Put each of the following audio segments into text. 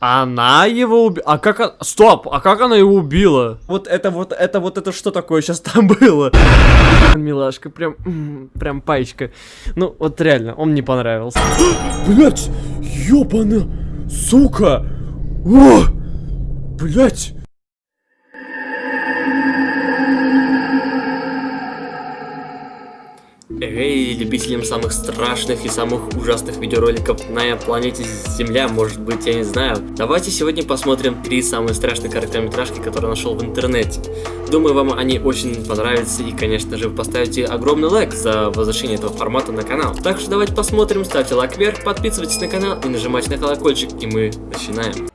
Она его убила? А как она... Стоп! А как она его убила? Вот это вот, это вот, это что такое сейчас там было? Милашка, прям, прям паечка. Ну, вот реально, он мне понравился. Блять! Ёбана! Сука! О! Блять! Эй, любителям самых страшных и самых ужасных видеороликов на планете Земля, может быть, я не знаю. Давайте сегодня посмотрим три самые страшные короткометражки, которые нашел в интернете. Думаю, вам они очень понравятся и, конечно же, вы поставите огромный лайк за возвращение этого формата на канал. Так что давайте посмотрим, ставьте лайк вверх, подписывайтесь на канал и нажимайте на колокольчик, и мы начинаем.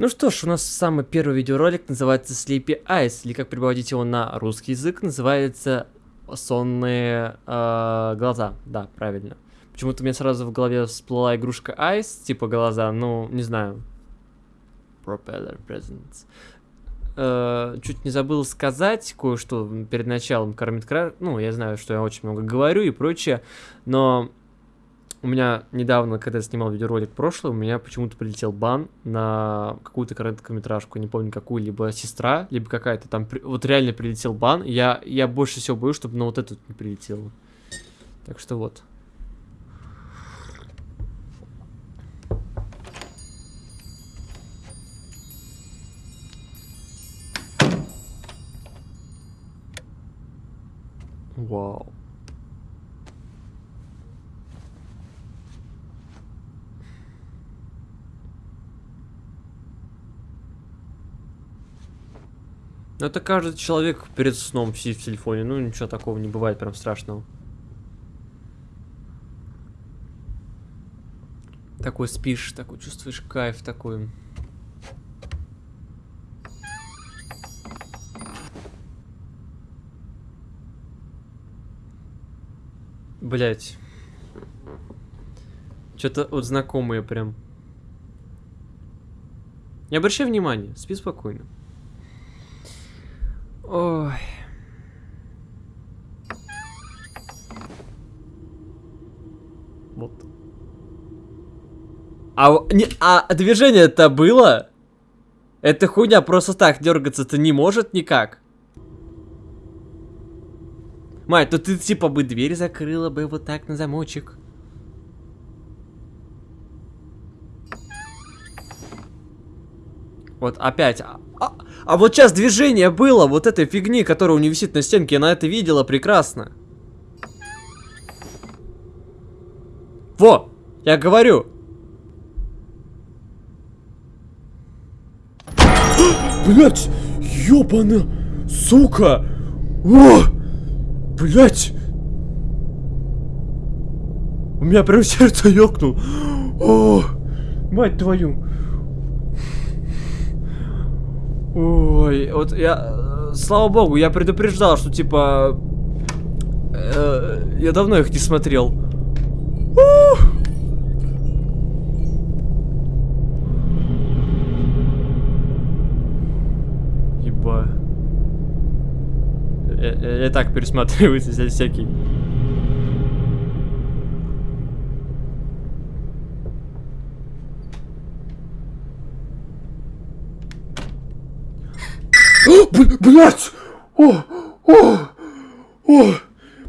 Ну что ж, у нас самый первый видеоролик называется Sleepy Eyes, или как переводить его на русский язык, называется Сонные э, глаза. Да, правильно. Почему-то мне сразу в голове всплыла игрушка Eyes, типа глаза, ну, не знаю. Propeller Presents. Э, чуть не забыл сказать кое-что перед началом кормит Ну, я знаю, что я очень много говорю и прочее, но у меня недавно, когда я снимал видеоролик прошлый, у меня почему-то прилетел бан на какую-то короткометражку, не помню какую, либо сестра, либо какая-то там, вот реально прилетел бан. Я, я больше всего боюсь, чтобы на вот этот не прилетело. Так что вот. Вау. Ну это каждый человек перед сном сидит в телефоне, ну ничего такого не бывает прям страшного. Такой спишь, такой чувствуешь кайф такой. Блять. Что-то вот знакомые прям. Не обращай внимания, спи спокойно. Ой. Вот. А, не, а движение-то было? Эта хуйня просто так дергаться-то не может никак. Мать, то ты типа бы дверь закрыла бы вот так на замочек. Вот опять. А, вот сейчас движение было вот этой фигни, которая у нее висит на стенке. Она это видела прекрасно. Во! Я говорю. Блять! Ёбана! Сука! О! Блять! У меня прям сердце ёкнул. О! Мать твою! Ой, вот я... Слава богу, я предупреждал, что типа... Э, я давно их не смотрел. Еба. Я, я, я так пересматриваю всякий. Блять! О! О! О!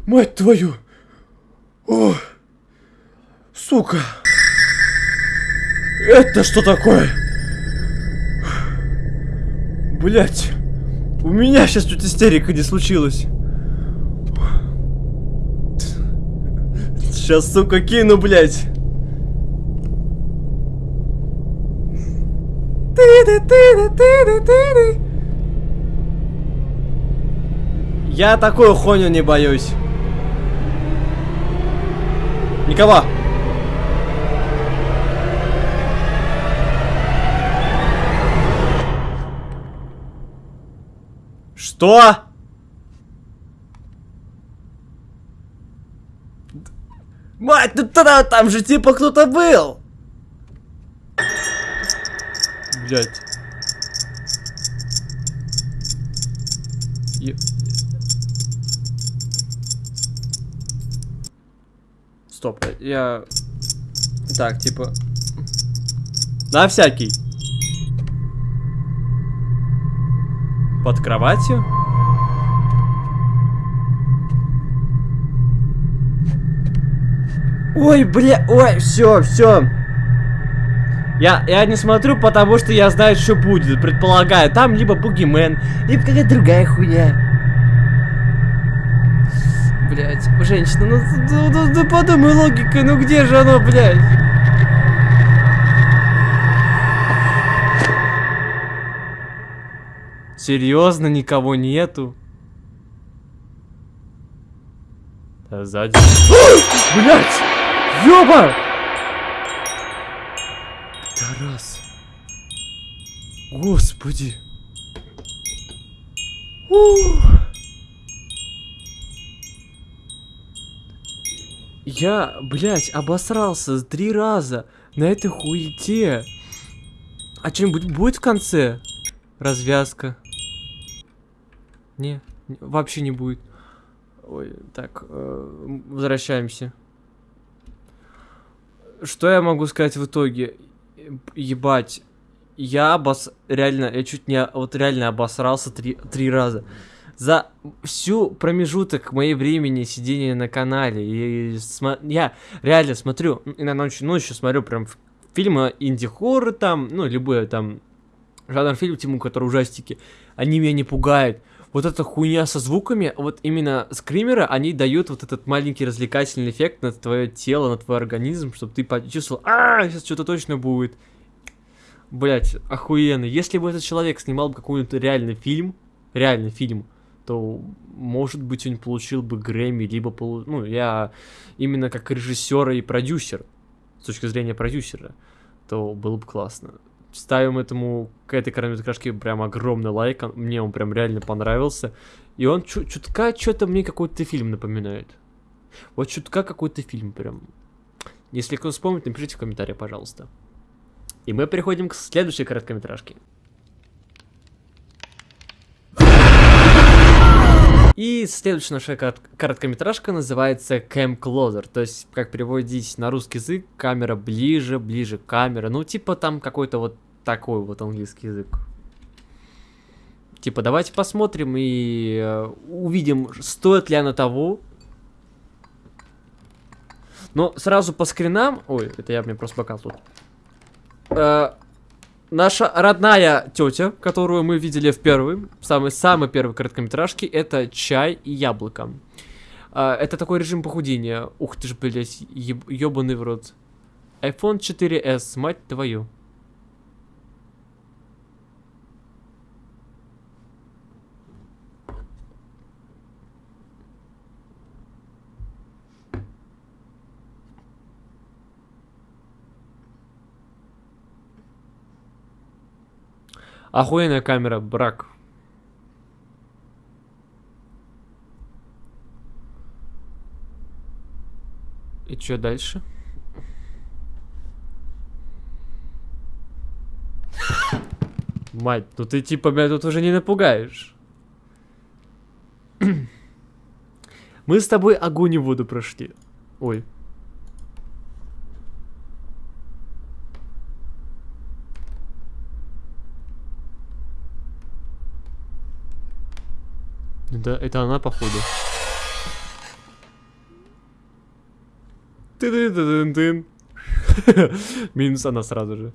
Мать твою! О! Сука! Это что такое? Блять! У меня сейчас тут истерика не случилась. Сейчас, сука, кину, блядь. Ты-ты-ты-ты-ты-ты-ты. Я такую хуйню не боюсь. Никого. Что? Мать, ну тогда там же типа кто-то был. Блять. Стоп, я... Так, типа... На всякий. Под кроватью? Ой, бля, ой, все, все. Я, я не смотрю, потому что я знаю, что будет. Предполагаю, там либо бугимен, либо какая-то другая хуйня. Блять, женщина, ну, ну, ну, ну подумай логика, ну где же оно, блядь? Серьезно, никого нету? Да, сзади. Блять! Ёба! Тарас. Господи. Ух. Я, блядь, обосрался три раза на этой хуете. А что-нибудь будет в конце? Развязка. Не, вообще не будет. Ой, так, э, возвращаемся. Что я могу сказать в итоге? Ебать. Я обос... Реально, я чуть не... Вот реально обосрался три, три раза. За всю промежуток моей времени сидения на канале. И, смо... Я реально смотрю, иногда ночью, ночью смотрю прям фильмы инди-хоррор там, ну, любые там жанр фильм, тему, которые ужастики. Они меня не пугают вот эта хуйня со звуками, вот именно скримеры, они дают вот этот маленький развлекательный эффект на твое тело, на твой организм, чтобы ты почувствовал, а, сейчас что-то точно будет. Блять, охуенно. Если бы этот человек снимал какой-нибудь реальный фильм, реальный фильм, то, может быть, он получил бы Грэмми, либо, полу... ну, я именно как режиссер и продюсер, с точки зрения продюсера, то было бы классно ставим этому, к этой короткометражке прям огромный лайк, мне он прям реально понравился. И он чутка что-то мне какой-то фильм напоминает. Вот чутка какой-то фильм прям. Если кто вспомнит, напишите в комментариях, пожалуйста. И мы переходим к следующей короткометражке. И следующая наша короткометражка называется Cam Closer, то есть, как переводить на русский язык, камера ближе, ближе камера, ну, типа там какой-то вот такой вот английский язык. Типа, давайте посмотрим и э, увидим, стоит ли она того. Но сразу по скринам... Ой, это я мне просто бокал тут. Наша родная тетя, которую мы видели в первой, самой-самой первой короткометражке, это чай и яблоко. А, это такой режим похудения. Ух ты ж, блядь, ебаный в рот. iPhone 4s, мать твою. Охуенная камера, брак. И что дальше? Мать, ну ты типа меня тут уже не напугаешь. Мы с тобой огонь и воду прошли. Ой. Да, это она, походу. ты ты ты ты Минус она сразу же.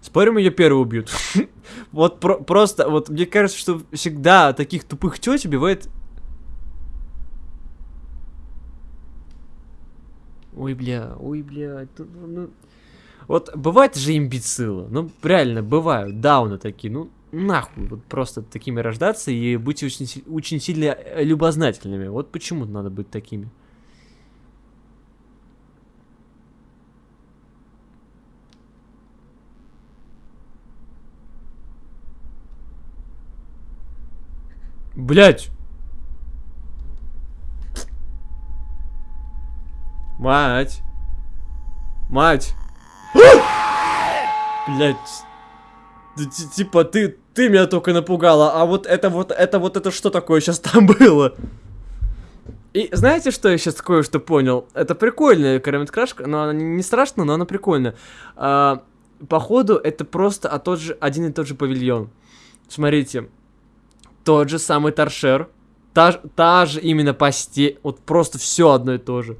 Спорим, ее первый убьют. вот про просто, вот мне кажется, что всегда таких тупых теть убивает... Ой, бля, ой, бля, тут, ну... Вот бывает же имбецилы, ну реально бывают, дауны такие, ну нахуй, вот просто такими рождаться и быть очень, очень сильно э, любознательными. Вот почему надо быть такими. Блять! Мать! Мать! Блять. Типа, ты, ты меня только напугала, а вот это вот, это вот, это что такое сейчас там было? И знаете, что я сейчас кое-что понял? Это прикольная короткометражка, но она не страшная, но она прикольная. А, походу, это просто а тот же, один и тот же павильон. Смотрите, тот же самый торшер, та, та же именно постель, вот просто все одно и то же.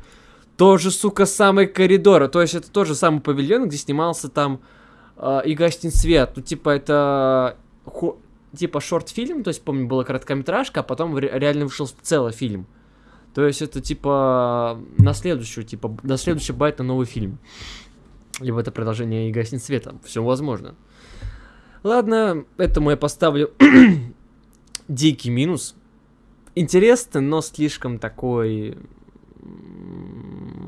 Тоже, сука, самый коридор, то есть это тот же самый павильон, где снимался там э, и гостин свет. Ну, типа, это хо, типа шорт-фильм, то есть, помню, была короткометражка, а потом реально вышел целый фильм. То есть это типа на следующую, типа на следующий байт на новый фильм. Либо это продолжение и гаснет света. Все возможно. Ладно, этому я поставлю дикий минус. Интересно, но слишком такой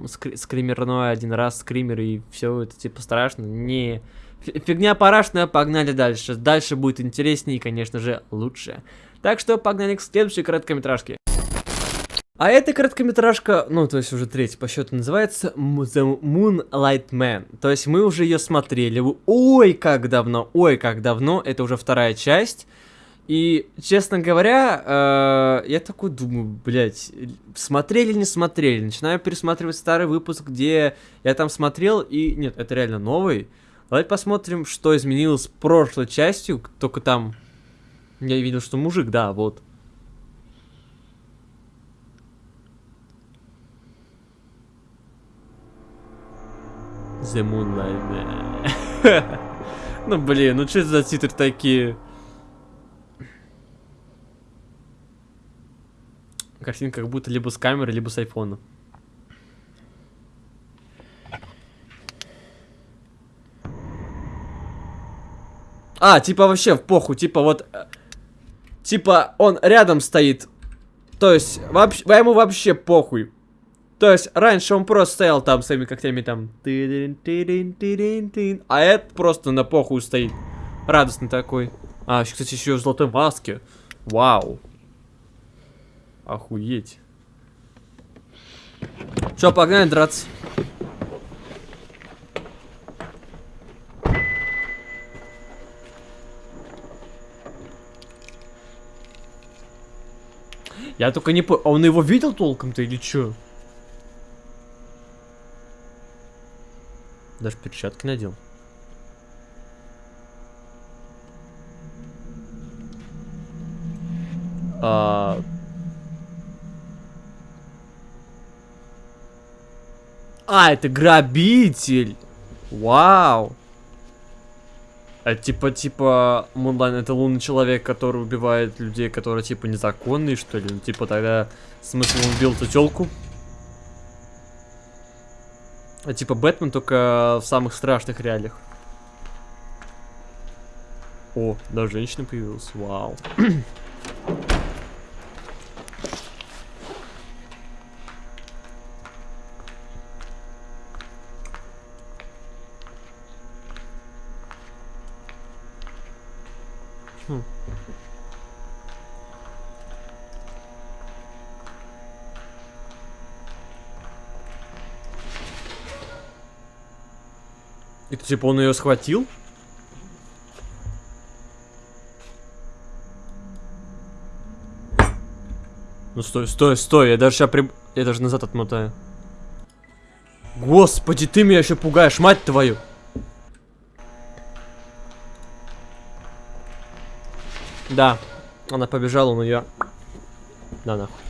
скри скримерной один раз скример и все это типа страшно. Не фигня парашная, погнали дальше. Дальше будет интереснее и, конечно же, лучше. Так что погнали к следующей короткометражке. А эта короткометражка, ну, то есть уже третья по счету, называется The Moonlight Man. То есть мы уже ее смотрели. Ой, как давно, ой, как давно. Это уже вторая часть. И, честно говоря, э, я такой думаю, блядь, смотрели, не смотрели. Начинаю пересматривать старый выпуск, где я там смотрел, и... Нет, это реально новый. Давайте посмотрим, что изменилось прошлой частью. Только там... Я видел, что мужик, да, вот. The Moonlight. ну блин, ну что за титры такие? Картинка как будто либо с камеры, либо с айфона. А, типа вообще в похуй, типа вот... Э, типа он рядом стоит. То есть, вообще, ему вообще похуй. То есть, раньше он просто стоял там своими когтями там. А это просто на похуй стоит. Радостный такой. А, кстати, еще в золотой маске. Вау. Охуеть. Че, погнали драться. Я только не понял, а он его видел толком-то или что? Даже перчатки надел. А, это грабитель! Вау! А типа, типа, Мунлайн это лунный человек, который убивает людей, которые типа незаконные, что ли? Ну, типа тогда смысл он убил эту телку? А типа Бэтмен только в самых страшных реалиях. О, да, женщина появилась. Вау. Типа он ее схватил? Ну стой, стой, стой, я даже сейчас при... Я даже назад отмотаю. Господи, ты меня еще пугаешь, мать твою! Да, она побежала, но я... Да, нахуй.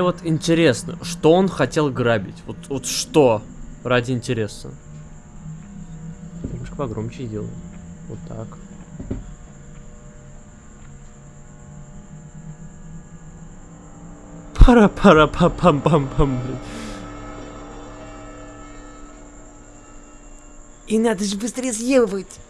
Мне вот интересно, что он хотел грабить? Вот, вот что? Ради интереса. Немножко погромче сделаю. Вот так. Пара-пара-па-пам-пам-пам. И надо же быстрее съебывать.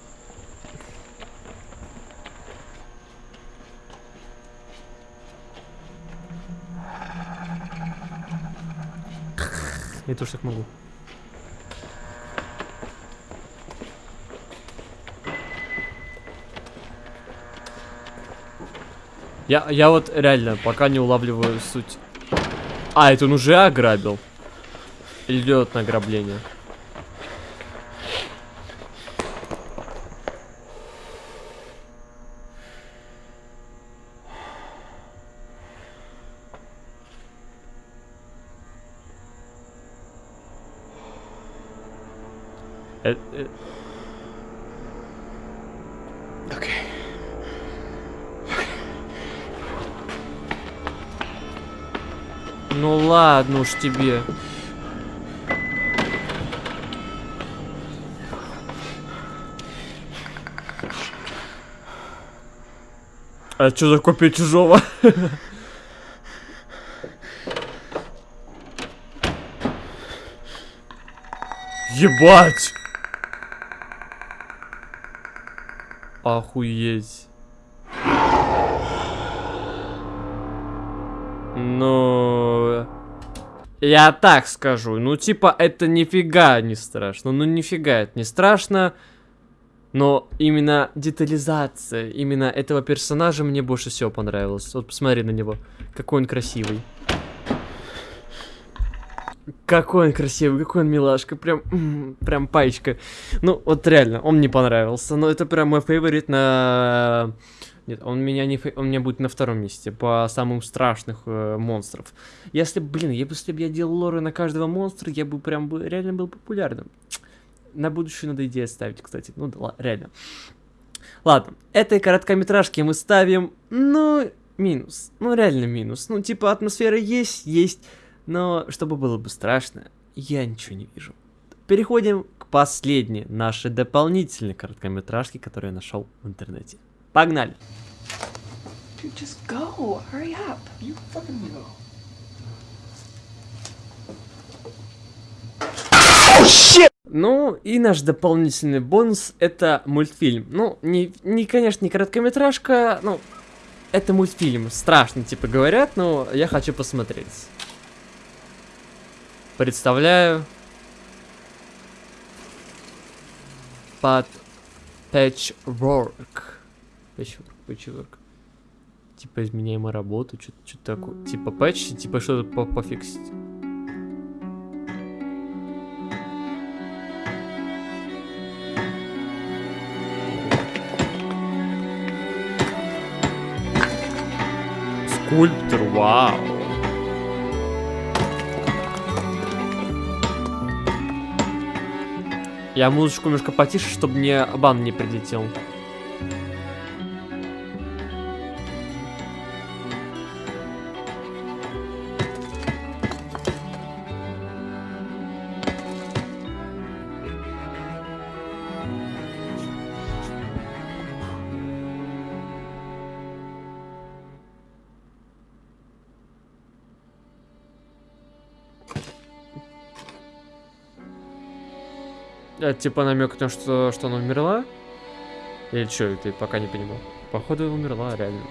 Я тоже так могу. Я, я вот реально пока не улавливаю суть. А, это он уже ограбил. Идет на Э, э, Okay. ну ладно уж тебе. А что за копия чужого? Ебать! Охуеть. Ну... Я так скажу. Ну, типа, это нифига не страшно. Ну, нифига это не страшно. Но именно детализация, именно этого персонажа мне больше всего понравилась. Вот посмотри на него. Какой он красивый. Какой он красивый, какой он милашка, прям, прям паечка. Ну, вот реально, он мне понравился, но это прям мой фаворит на... Нет, он меня не... фей- Он меня будет на втором месте по самым страшных э, монстров. Если, блин, если бы я делал лоры на каждого монстра, я бы прям бы реально был популярным. На будущее надо идею ставить, кстати. Ну да, реально. Ладно, этой короткометражке мы ставим, ну, минус. Ну, реально минус. Ну, типа, атмосфера есть, есть. Но чтобы было бы страшно, я ничего не вижу. Переходим к последней нашей дополнительной короткометражке, которую я нашел в интернете. Погнали! Dude, just go. Hurry up. You fucking know. Ну, и наш дополнительный бонус это мультфильм. Ну, не, не, конечно, не короткометражка, ну, это мультфильм. Страшно, типа, говорят, но я хочу посмотреть. Представляю. Под Patchwork. Patchwork, Patchwork. Типа изменяемая работа, что-то такое. Типа патч, типа что-то по- пофиксить. Скульптор, вау. Я музычку немножко потише, чтобы мне бан не прилетел. Это типа намек на что, что она умерла? Или что, ты пока не понимал? Походу умерла, реально.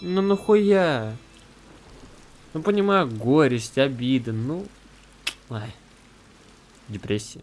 Ну нахуя? Ну понимаю, горесть, обида, ну... Ай. Депрессия.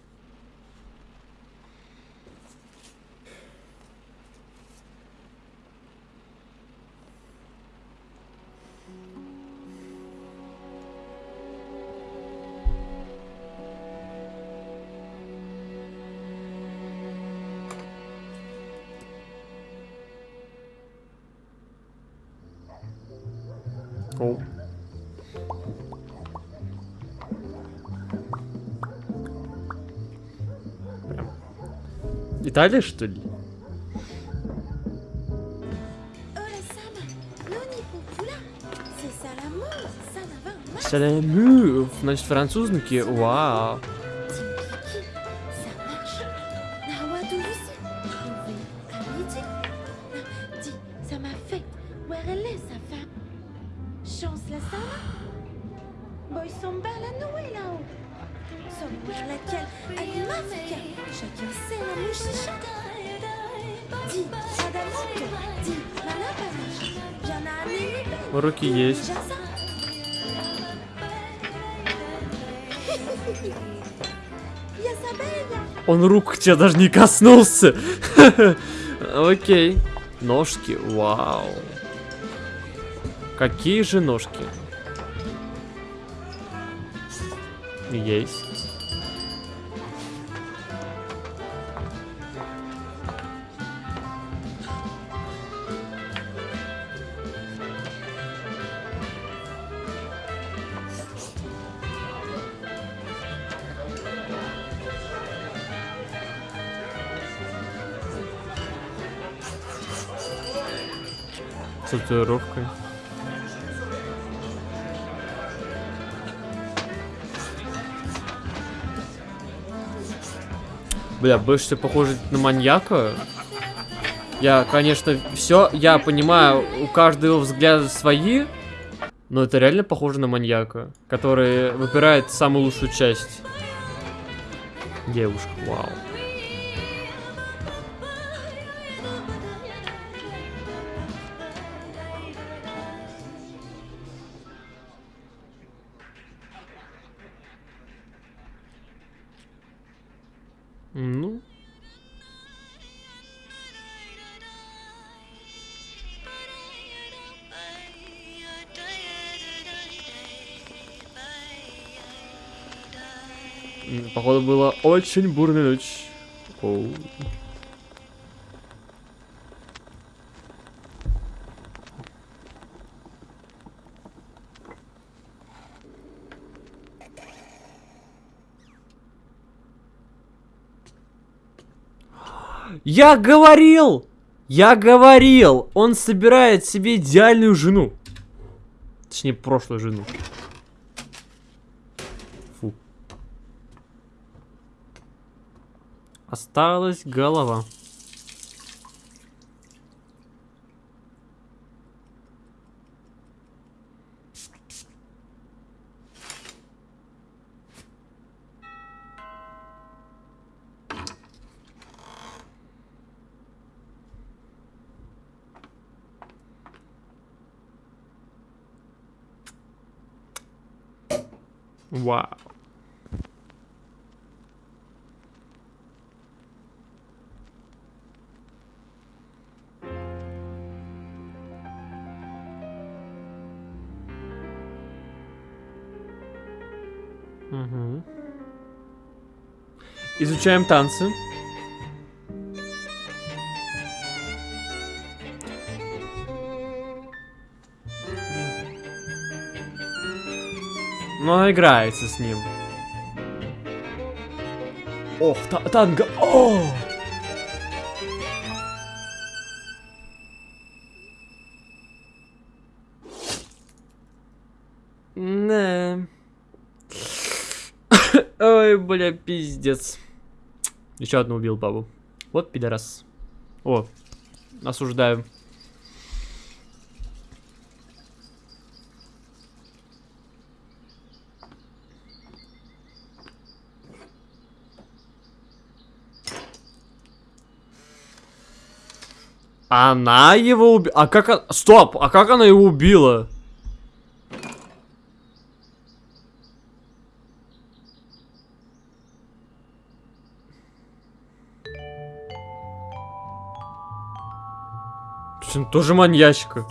Италия, что ли? Mal. Салямюв. Значит, французники. Вау. Есть. Он рук тебя даже не коснулся. Окей. Ножки, вау. Какие же ножки? Есть. Татуировкой. Бля, больше всего похоже на маньяка. Я, конечно, все, я понимаю, у каждого взгляда свои, но это реально похоже на маньяка, который выбирает самую лучшую часть. Девушка, вау. Походу была очень бурная ночь. Оу. Я говорил! Я говорил! Он собирает себе идеальную жену. Точнее, прошлую жену. Осталась голова. Вау. Мгм. Изучаем танцы. Но она играется с ним. Ох, та танго. О! Бля, пиздец. Еще одну убил бабу. Вот пидорас. О, осуждаю. Она его убила. А как она... Стоп! А как она его убила? Тоже маньячка.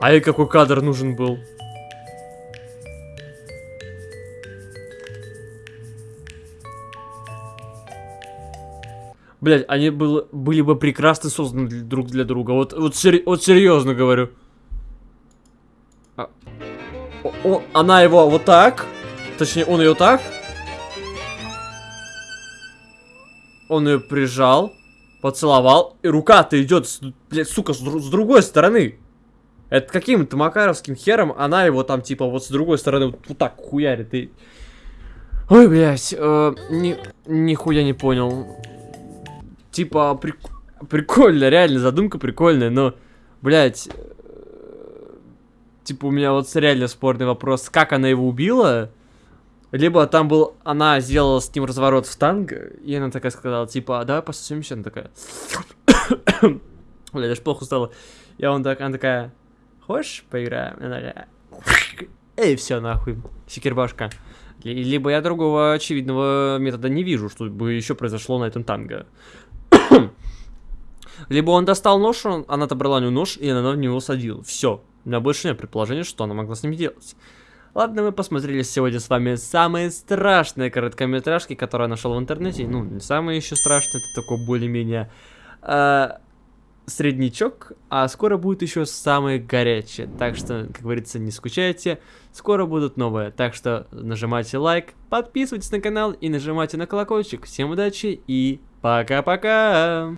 А ей какой кадр нужен был? Блять, они было, были бы прекрасно созданы для- друг для друга. Вот, вот, сери- вот серьезно говорю. А- о- она его вот так. Точнее, он ее так. Он ее прижал, поцеловал, и рука-то идет, с- блядь, сука, с, с другой стороны. Это каким-то макаровским хером она его там, типа, вот с другой стороны вот, вот так хуярит. И... Ой, блядь, э, ни, нихуя не понял. Типа, прик- прикольно, реально, задумка прикольная, но, блядь, э, типа, у меня вот реально спорный вопрос, как она его убила? Либо там был, она сделала с ним разворот в танго, и она такая сказала, типа, «А давай пососемся, она такая, бля, даже плохо стало. И он так, она такая, хочешь поиграем? Она такая, эй, все нахуй, секирбашка. Ли- Либо я другого очевидного метода не вижу, что бы еще произошло на этом танго. Либо он достал нож, он- она отобрала у него нож, и она в него садила. Все. У меня больше нет предположения, что она могла с ним делать. Ладно, мы посмотрели сегодня с вами самые страшные короткометражки, которые я нашел в интернете. Ну, не самые еще страшные, это такой более-менее а, среднячок, а скоро будет еще самые горячие. Так что, как говорится, не скучайте, скоро будут новые. Так что нажимайте лайк, подписывайтесь на канал и нажимайте на колокольчик. Всем удачи и пока-пока!